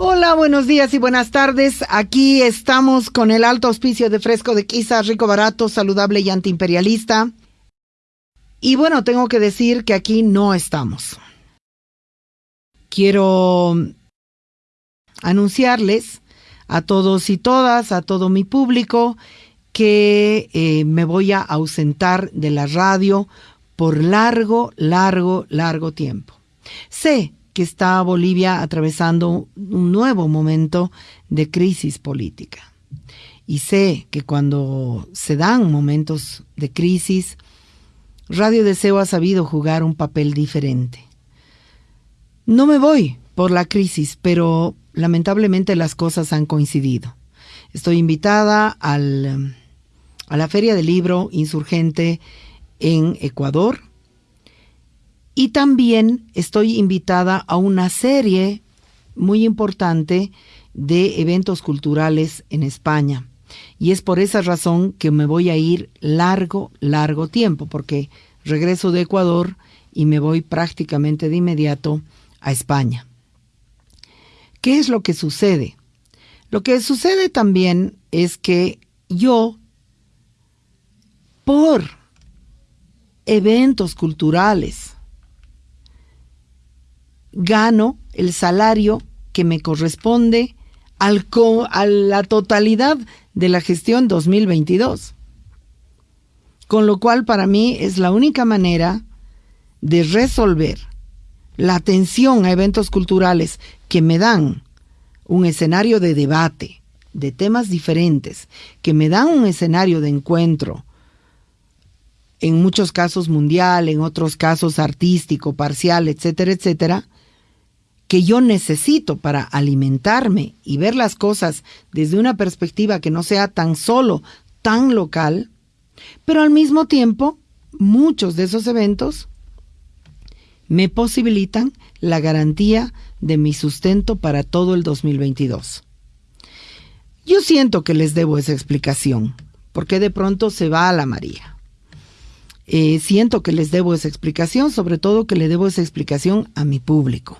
Hola, buenos días y buenas tardes. Aquí estamos con el alto auspicio de Fresco de Quiza, rico, barato, saludable y antiimperialista. Y bueno, tengo que decir que aquí no estamos. Quiero anunciarles a todos y todas, a todo mi público, que eh, me voy a ausentar de la radio por largo, largo, largo tiempo. Sé que está Bolivia atravesando un nuevo momento de crisis política. Y sé que cuando se dan momentos de crisis, Radio Deseo ha sabido jugar un papel diferente. No me voy por la crisis, pero lamentablemente las cosas han coincidido. Estoy invitada al, a la Feria del Libro Insurgente en Ecuador y también estoy invitada a una serie muy importante de eventos culturales en España. Y es por esa razón que me voy a ir largo, largo tiempo, porque regreso de Ecuador y me voy prácticamente de inmediato a España. ¿Qué es lo que sucede? Lo que sucede también es que yo, por eventos culturales, gano el salario que me corresponde al a la totalidad de la gestión 2022. Con lo cual para mí es la única manera de resolver la atención a eventos culturales que me dan un escenario de debate, de temas diferentes, que me dan un escenario de encuentro, en muchos casos mundial, en otros casos artístico, parcial, etcétera, etcétera, que yo necesito para alimentarme y ver las cosas desde una perspectiva que no sea tan solo, tan local, pero al mismo tiempo muchos de esos eventos me posibilitan la garantía de mi sustento para todo el 2022. Yo siento que les debo esa explicación, porque de pronto se va a la María. Eh, siento que les debo esa explicación, sobre todo que le debo esa explicación a mi público.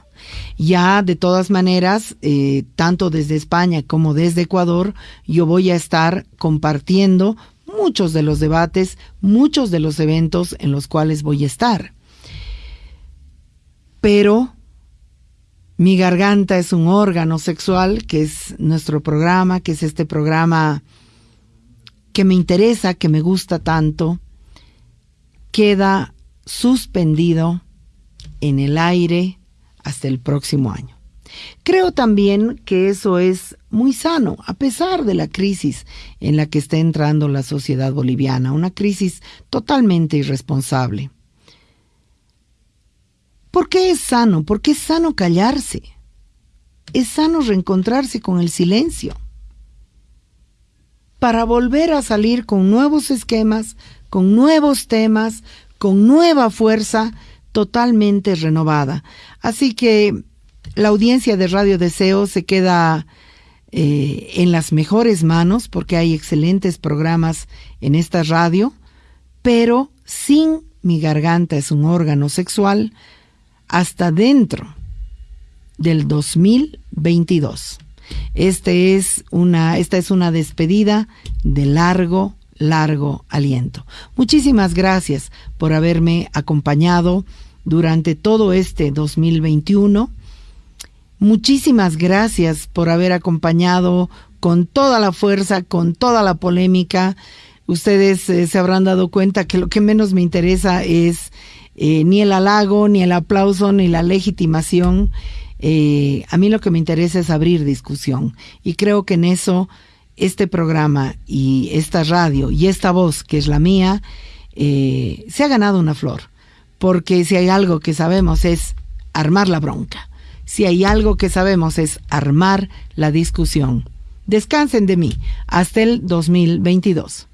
Ya de todas maneras, eh, tanto desde España como desde Ecuador, yo voy a estar compartiendo muchos de los debates, muchos de los eventos en los cuales voy a estar. Pero mi garganta es un órgano sexual, que es nuestro programa, que es este programa que me interesa, que me gusta tanto, queda suspendido en el aire hasta el próximo año. Creo también que eso es muy sano, a pesar de la crisis en la que está entrando la sociedad boliviana, una crisis totalmente irresponsable. ¿Por qué es sano? Porque es sano callarse. Es sano reencontrarse con el silencio. Para volver a salir con nuevos esquemas, con nuevos temas, con nueva fuerza, totalmente renovada. Así que la audiencia de Radio Deseo se queda eh, en las mejores manos porque hay excelentes programas en esta radio, pero sin mi garganta es un órgano sexual hasta dentro del 2022. Este es una, esta es una despedida de largo, largo aliento. Muchísimas gracias por haberme acompañado durante todo este 2021. Muchísimas gracias por haber acompañado con toda la fuerza, con toda la polémica. Ustedes eh, se habrán dado cuenta que lo que menos me interesa es eh, ni el halago, ni el aplauso, ni la legitimación. Eh, a mí lo que me interesa es abrir discusión. Y creo que en eso este programa y esta radio y esta voz, que es la mía, se ha ganado una flor porque si hay algo que sabemos es armar la bronca. Si hay algo que sabemos es armar la discusión. Descansen de mí hasta el 2022.